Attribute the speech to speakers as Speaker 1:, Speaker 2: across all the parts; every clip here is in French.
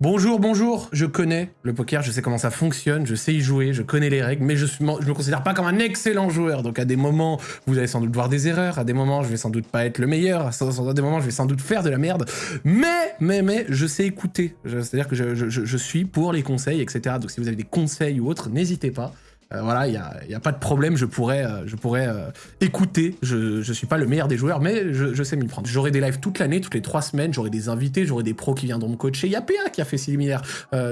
Speaker 1: Bonjour, bonjour, je connais le poker, je sais comment ça fonctionne, je sais y jouer, je connais les règles, mais je ne me considère pas comme un excellent joueur. Donc à des moments, vous allez sans doute voir des erreurs, à des moments, je vais sans doute pas être le meilleur, à des moments, je vais sans doute faire de la merde. Mais, mais, mais, je sais écouter. C'est-à-dire que je, je suis pour les conseils, etc. Donc si vous avez des conseils ou autres, n'hésitez pas. Euh, voilà, il n'y a, pas de problème, je pourrais, euh, je pourrais euh, écouter. Je ne suis pas le meilleur des joueurs, mais je, sais m'y prendre. J'aurai des lives toute l'année, toutes les trois semaines, j'aurai des invités, j'aurai des pros qui viendront me coacher. Il y a PA qui a fait similaire.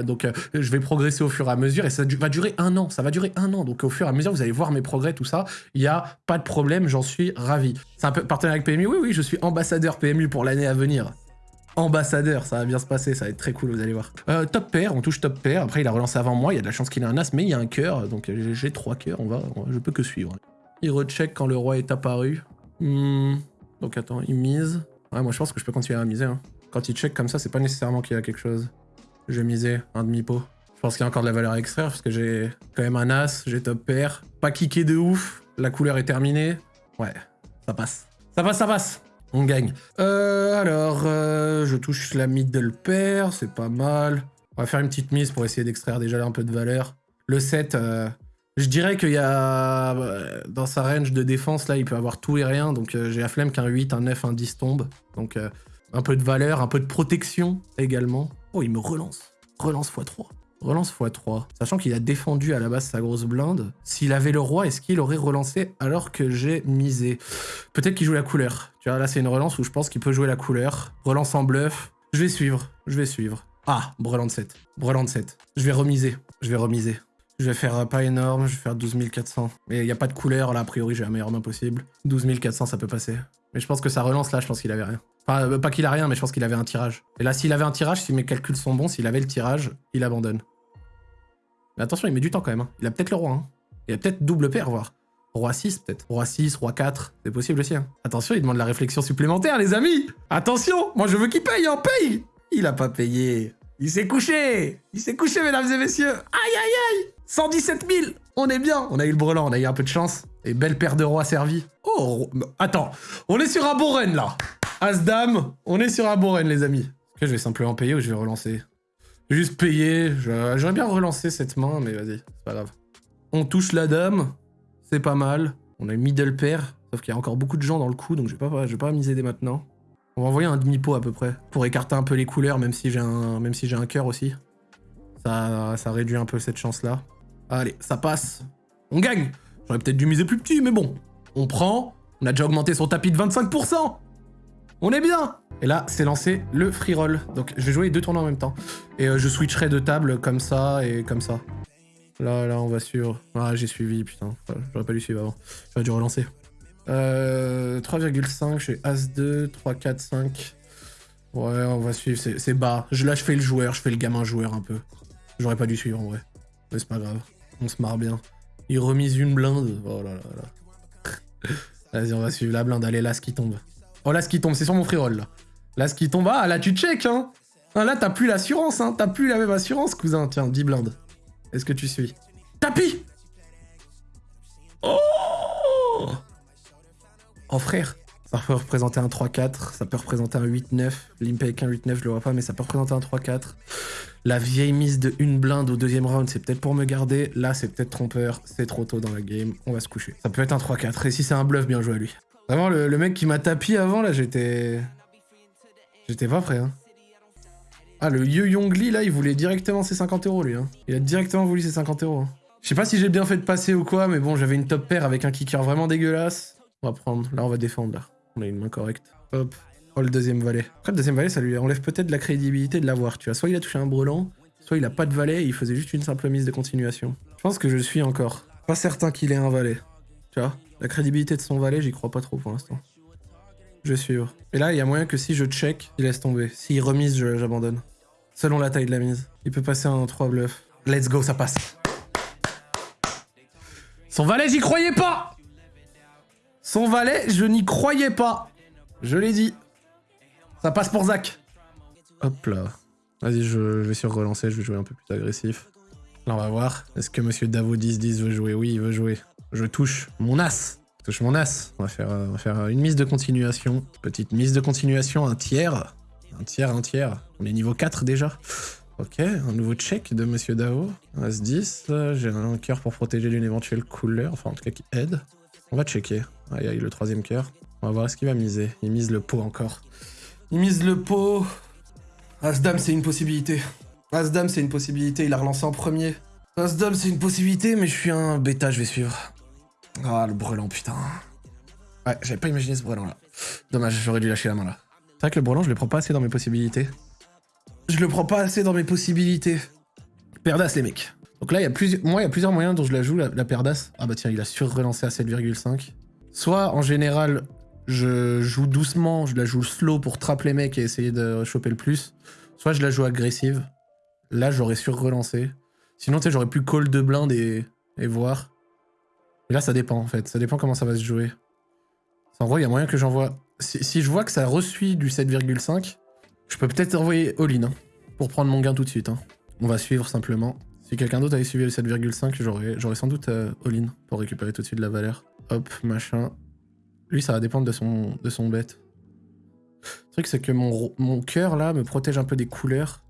Speaker 1: donc je vais progresser au fur et à mesure et ça va durer un an. Ça va durer un an. Donc au fur et à mesure, vous allez voir mes progrès, tout ça. Il n'y a pas de problème, j'en suis ravi. C'est un partenaire avec PMU Oui, oui, je suis ambassadeur PMU pour l'année à venir ambassadeur, ça va bien se passer, ça va être très cool, vous allez voir. Euh, top pair, on touche top pair, après il a relancé avant moi, il y a de la chance qu'il ait un as, mais il y a un cœur, donc j'ai trois cœurs, on va, je peux que suivre. Il recheck quand le roi est apparu. Hmm, donc attends, il mise. Ouais, moi je pense que je peux continuer à miser. Hein. Quand il check comme ça, c'est pas nécessairement qu'il y a quelque chose. Je vais miser un demi-pot. Je pense qu'il y a encore de la valeur à extraire, parce que j'ai quand même un as, j'ai top pair. Pas kické de ouf, la couleur est terminée. Ouais, ça passe. Ça passe, ça passe on gagne. Euh, alors, euh, je touche la middle pair, c'est pas mal. On va faire une petite mise pour essayer d'extraire déjà un peu de valeur. Le 7, euh, je dirais qu'il y a... Dans sa range de défense, là, il peut avoir tout et rien. Donc j'ai la flemme qu'un 8, un 9, un 10 tombe. Donc un peu de valeur, un peu de protection également. Oh, il me relance. Relance x3. Relance x3. Sachant qu'il a défendu à la base sa grosse blinde. S'il avait le roi, est-ce qu'il aurait relancé alors que j'ai misé? Peut-être qu'il joue la couleur. Tu vois, là c'est une relance où je pense qu'il peut jouer la couleur. Relance en bluff. Je vais suivre. Je vais suivre. Ah, breland 7. Breland 7. Je vais remiser. Je vais remiser. Je vais faire pas énorme, je vais faire 12400. Mais il n'y a pas de couleur, là, a priori, j'ai la meilleure main possible. 12400, ça peut passer. Mais je pense que ça relance, là, je pense qu'il avait rien. Enfin, euh, pas qu'il a rien, mais je pense qu'il avait un tirage. Et là, s'il avait un tirage, si mes calculs sont bons, s'il avait le tirage, il abandonne. Mais attention, il met du temps quand même. Hein. Il a peut-être le roi. Hein. Il a peut-être double paire, voire. Roi 6, peut-être. Roi 6, roi 4. C'est possible aussi. Hein. Attention, il demande la réflexion supplémentaire, les amis Attention Moi, je veux qu'il paye, hein Paye Il a pas payé. Il s'est couché Il s'est couché, mesdames et messieurs Aïe, aïe, aïe 117 000 On est bien On a eu le brelan, on a eu un peu de chance. Et belle paire de rois servie. Oh, attends. On est sur un bon run, là As-Dame, on est sur un bon les amis. que je vais simplement payer ou je vais relancer? Juste payer. J'aurais bien relancé cette main, mais vas-y, c'est pas grave. On touche la dame. C'est pas mal. On a une middle pair. Sauf qu'il y a encore beaucoup de gens dans le coup, donc je vais pas, je vais pas miser dès maintenant. On va envoyer un demi-pot à peu près. Pour écarter un peu les couleurs, même si j'ai un, si un cœur aussi. Ça, ça réduit un peu cette chance-là. Allez, ça passe. On gagne J'aurais peut-être dû miser plus petit, mais bon. On prend. On a déjà augmenté son tapis de 25%. On est bien Et là, c'est lancé le free roll. Donc, je vais jouer les deux tournois en même temps. Et euh, je switcherai de table comme ça et comme ça. Là, là, on va suivre. Ah, j'ai suivi, putain. J'aurais pas dû suivre avant. J'aurais dû relancer. Euh, 3,5, je suis As-2, 3, 4, 5. Ouais, on va suivre, c'est bas. Là, je fais le joueur, je fais le gamin joueur un peu. J'aurais pas dû suivre en vrai. Mais c'est pas grave. On se marre bien. Il remise une blinde. Oh là là là. Vas-y, on va suivre la blinde. Allez, ce qui tombe. Oh, là, ce qui tombe, c'est sur mon free roll, là. Là, ce qui tombe, ah, là, tu check, hein. Ah, là, t'as plus l'assurance, hein. T'as plus la même assurance, cousin. Tiens, 10 blindes. Est-ce que tu suis? Tapis Oh Oh, frère. Ça peut représenter un 3-4, ça peut représenter un 8-9. Limp avec un 8-9, je le vois pas, mais ça peut représenter un 3-4. La vieille mise de une blinde au deuxième round, c'est peut-être pour me garder. Là, c'est peut-être trompeur, c'est trop tôt dans la game. On va se coucher. Ça peut être un 3-4, et si c'est un bluff, bien joué à lui. Vraiment, le, mec qui m'a tapis avant, là, j'étais... J'étais pas prêt, hein. Ah, le Yu Yongli, là, il voulait directement ses 50 euros, lui. Hein. Il a directement voulu ses 50 euros. Hein. Je sais pas si j'ai bien fait de passer ou quoi, mais bon, j'avais une top paire avec un kicker vraiment dégueulasse. On va prendre. Là, on va défendre, là. On a une main correcte. Hop. Oh, le deuxième valet. Après, le deuxième valet, ça lui enlève peut-être la crédibilité de l'avoir, tu vois. Soit il a touché un brelan, soit il a pas de valet et il faisait juste une simple mise de continuation. Je pense que je suis encore. Pas certain qu'il ait un valet. Tu vois la crédibilité de son valet, j'y crois pas trop pour l'instant. Je vais suivre. Et là, il y a moyen que si je check, il laisse tomber. S'il remise, j'abandonne. Selon la taille de la mise. Il peut passer un 3 bluff. Let's go, ça passe. Son valet, j'y croyais pas Son valet, je n'y croyais pas. Je l'ai dit. Ça passe pour Zach. Hop là. Vas-y, je, vais sur relancer, je vais jouer un peu plus agressif. Là, on va voir. Est-ce que Monsieur Davo 10-10 veut jouer? Oui, il veut jouer. Je touche mon as. Touche mon as. On va, faire, on va faire une mise de continuation. Petite mise de continuation, un tiers. Un tiers, un tiers. On est niveau 4 déjà. Ok, un nouveau check de Monsieur Dao. As-10, j'ai un cœur pour protéger d'une éventuelle couleur, enfin en tout cas qui aide. On va checker. Aïe aïe, le troisième cœur. On va voir ce qu'il va miser. Il mise le pot encore. Il mise le pot. As-Dame, c'est une possibilité. As-Dame, c'est une possibilité. Il a relancé en premier. As-Dame, c'est une possibilité, mais je suis un bêta, je vais suivre. Ah, le brelan, putain. Ouais, j'avais pas imaginé ce brelan là. Dommage, j'aurais dû lâcher la main là. C'est vrai que le brelan, je le prends pas assez dans mes possibilités. Je le prends pas assez dans mes possibilités. Perdas, les mecs. Donc là, il y a plusieurs, moi, il y a plusieurs moyens dont je la joue, la, Perdas. Ah bah tiens, il a sur-relancé à 7,5. Soit, en général, je joue doucement, je la joue slow pour trapper les mecs et essayer de choper le plus. Soit je la joue agressive. Là, j'aurais sur-relancé. Sinon, tu sais, j'aurais pu call de blind et, et voir. Et là, ça dépend, en fait. Ça dépend comment ça va se jouer. En gros, il y a moyen que j'envoie... Si, je vois que ça reçuit du 7,5, je peux peut-être envoyer all-in, hein, pour prendre mon gain tout de suite. Hein. On va suivre simplement. Si quelqu'un d'autre avait suivi le 7,5, j'aurais sans doute euh, all-in pour récupérer tout de suite la valeur. Hop, machin. Lui, ça va dépendre de son, de son bet. Le truc, c'est que mon, mon cœur, là, me protège un peu des couleurs.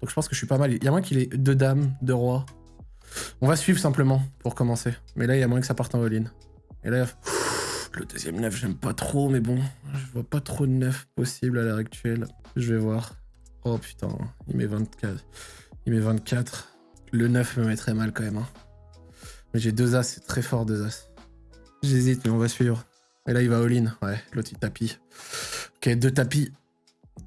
Speaker 1: Donc je pense que je suis pas mal. Il y a moins qu'il ait deux dames, deux rois. On va suivre simplement, pour commencer. Mais là, il y a moins que ça parte en all-in. Et là, le deuxième neuf, j'aime pas trop, mais bon, je vois pas trop de neuf possible à l'heure actuelle. Je vais voir. Oh putain, il met 24. Il met 24. Le 9 me mettrait mal quand même. Hein. Mais j'ai deux as, c'est très fort deux as. J'hésite, mais on va suivre. Et là, il va all-in. Ouais, l'autre, il tapis. Ok, deux tapis.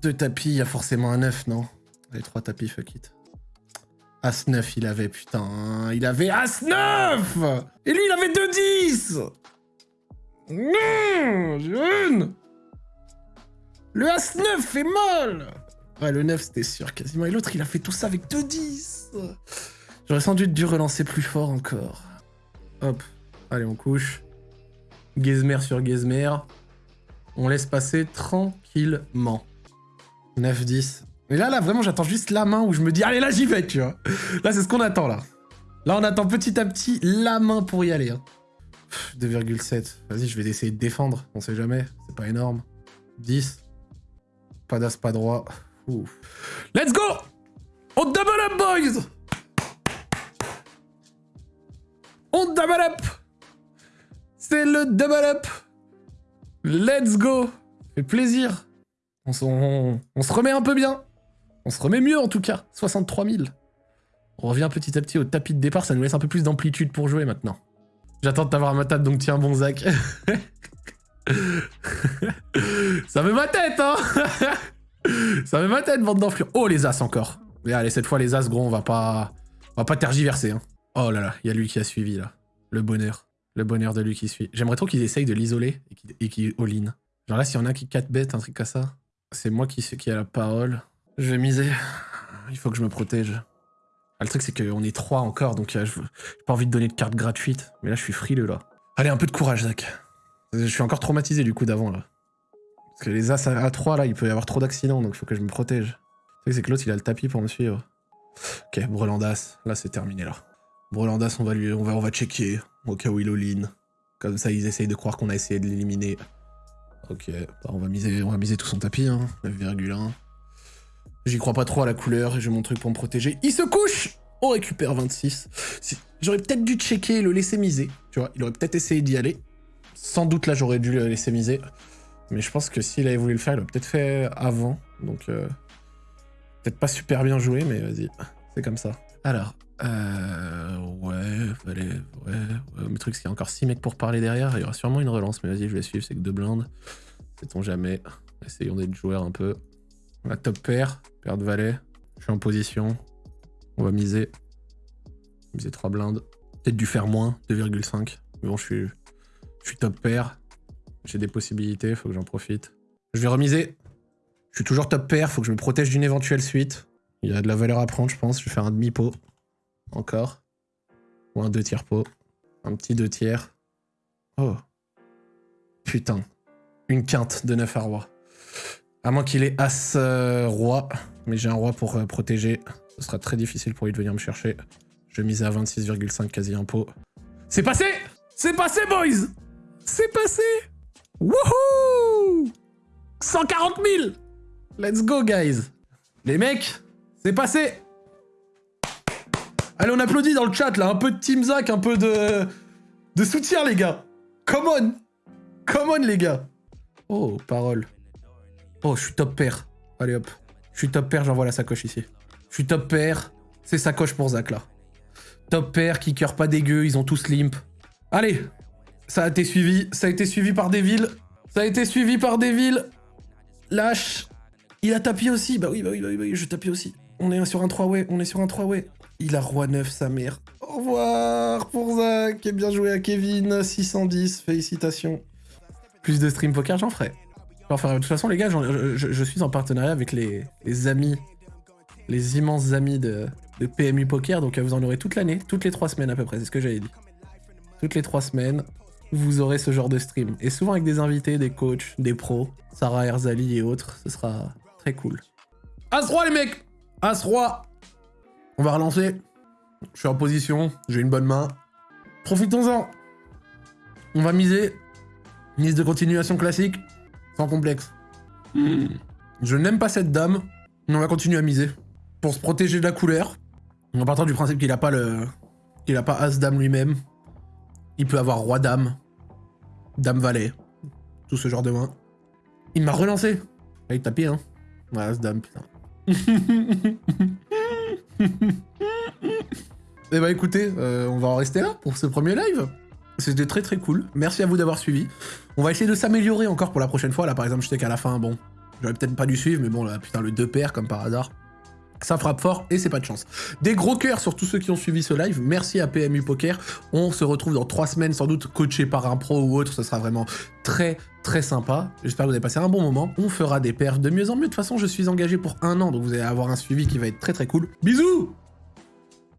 Speaker 1: Deux tapis, il y a forcément un 9, non? Les trois tapis, fuck it. As 9, il avait, putain. Il avait As 9 Et lui, il avait 2-10 non Jeune Le As-9 fait mal Ouais, le 9, c'était sûr, quasiment. Et l'autre, il a fait tout ça avec 2-10 J'aurais sans doute dû relancer plus fort encore. Hop. Allez, on couche. Gizmer sur Gizmer. On laisse passer tranquillement. 9-10. Mais là, là, vraiment, j'attends juste la main où je me dis, allez, là, j'y vais, tu vois. Là, c'est ce qu'on attend, là. Là, on attend petit à petit la main pour y aller. Hein. 2,7. Vas-y, je vais essayer de défendre. On sait jamais. C'est pas énorme. 10. Pas d'as, pas droit. Let's go On double up, boys On double up C'est le double up Let's go Fait plaisir. On, se remet un peu bien. On se remet mieux en tout cas. 63 000. On revient petit à petit au tapis de départ. Ça nous laisse un peu plus d'amplitude pour jouer maintenant. J'attends de t'avoir à ma table, donc tiens bon Zach. Ça met ma tête, hein Ça met ma tête, bande d'enflures. Oh, les As encore. Mais allez, cette fois, les As, gros, on va pas... On va pas tergiverser, hein. Oh là là, il y a lui qui a suivi, là. Le bonheur. Le bonheur de lui qui suit. J'aimerais trop qu'ils essayent de l'isoler et qu'il all-in. Genre là, s'il y en a qui 4 bêtes, un truc comme ça, c'est moi qui, qui a la parole. Je vais miser. Il faut que je me protège. Ah, le truc, c'est qu'on est trois encore, donc euh, j'ai pas envie de donner de carte gratuite. Mais là, je suis frileux, là. Allez, un peu de courage, Zach. Je suis encore traumatisé du coup d'avant, là. Parce que les As à 3, là, il peut y avoir trop d'accidents, donc il faut que je me protège. Le truc, c'est que l'autre, il a le tapis pour me suivre. Ok, Brelandas. Là, c'est terminé, là. Brelandas, on va lui, on va, on va checker, au cas où il all Comme ça, ils essayent de croire qu'on a essayé de l'éliminer. Ok, on, va miser, on va miser tout son tapis, hein. 9,1. J'y crois pas trop à la couleur et j'ai mon truc pour me protéger. Il se couche On récupère 26. J'aurais peut-être dû checker et le laisser miser. Tu vois, il aurait peut-être essayé d'y aller. Sans doute là, j'aurais dû le laisser miser. Mais je pense que s'il avait voulu le faire, il aurait peut-être fait avant. Donc, euh, peut-être pas super bien joué, mais vas-y. C'est comme ça. Alors, euh, ouais, allez, ouais, ouais. Le truc, c'est qu'il y a encore 6 mecs pour parler derrière. Il y aura sûrement une relance, mais vas-y, je vais suivre. C'est que deux blindes. Sait-on jamais. Essayons d'être joueurs un peu. On top pair, paire de valet. Je suis en position. On va miser. Miser 3 blindes. Peut-être dû faire moins, 2,5. Mais bon, je suis, je suis top pair. J'ai des possibilités, faut que j'en profite. Je vais remiser. Je suis toujours top pair, faut que je me protège d'une éventuelle suite. Il y a de la valeur à prendre, je pense. Je vais faire un demi-pot. Encore. Ou un deux tiers pot. Un petit deux tiers. Oh. Putain. Une quinte de 9 à roi. À moins qu'il ait As-Roi. mais j'ai un roi pour euh, protéger. Ce sera très difficile pour lui de venir me chercher. Je miser à 26,5 quasi impôt. C'est passé C'est passé, boys C'est passé Wouhou 140 000 Let's go, guys Les mecs, C'est passé Allez, on applaudit dans le chat, là. Un peu de Team Zach, un peu de... De soutien, les gars. Come on Come on, les gars Oh, parole. Oh, je suis top pair. Allez, hop. Je suis top pair, j'envoie la sacoche ici. Je suis top pair. C'est sacoche pour Zach, là. Top pair, kicker pas dégueu, ils ont tous limp. Allez Ça a été suivi. Ça a été suivi par des. Ça a été suivi par des. Lâche. Il a tapé aussi. Bah oui, bah oui, bah oui, bah oui, je tapis aussi. On est sur un 3-way, on est sur un 3-way. Il a roi 9, sa mère. Au revoir pour Zach. Et bien joué à Kevin. 610, félicitations. Plus de stream poker, j'en ferai. Ferai. De toute façon, les gars, je, suis en partenariat avec les, amis, les immenses amis de, de PMU Poker. Donc vous en aurez toute l'année, toutes les trois semaines à peu près, c'est ce que j'avais dit. Toutes les trois semaines, vous aurez ce genre de stream. Et souvent avec des invités, des coachs, des pros, Sarah Erzali et autres. Ce sera très cool. As-Roi, les mecs As-Roi On va relancer. Je suis en position, j'ai une bonne main. Profitons-en On va miser. Mise de continuation classique, sans complexe. Hmm. Je n'aime pas cette dame, mais on va continuer à miser. Pour se protéger de la couleur, en partant du principe qu'il n'a pas le... qu'il a pas As-Dame lui-même, il peut avoir Roi-Dame, Dame-Valet, tout ce genre de mains. Il m'a relancé. Ah, il tapé, hein. Ouais, As-Dame, putain. Eh bah écoutez, euh, on va en rester là pour ce premier live. C'était très très cool. Merci à vous d'avoir suivi. On va essayer de s'améliorer encore pour la prochaine fois. Là par exemple, je sais qu'à la fin, bon, j'aurais peut-être pas dû suivre, mais bon là, putain, le 2 paires comme par hasard. Ça frappe fort et c'est pas de chance. Des gros cœurs sur tous ceux qui ont suivi ce live. Merci à PMU Poker. On se retrouve dans trois semaines, sans doute coaché par un pro ou autre. Ce sera vraiment très très sympa. J'espère que vous avez passé un bon moment. On fera des paires de mieux en mieux. De toute façon, je suis engagé pour un an, donc vous allez avoir un suivi qui va être très très cool. Bisous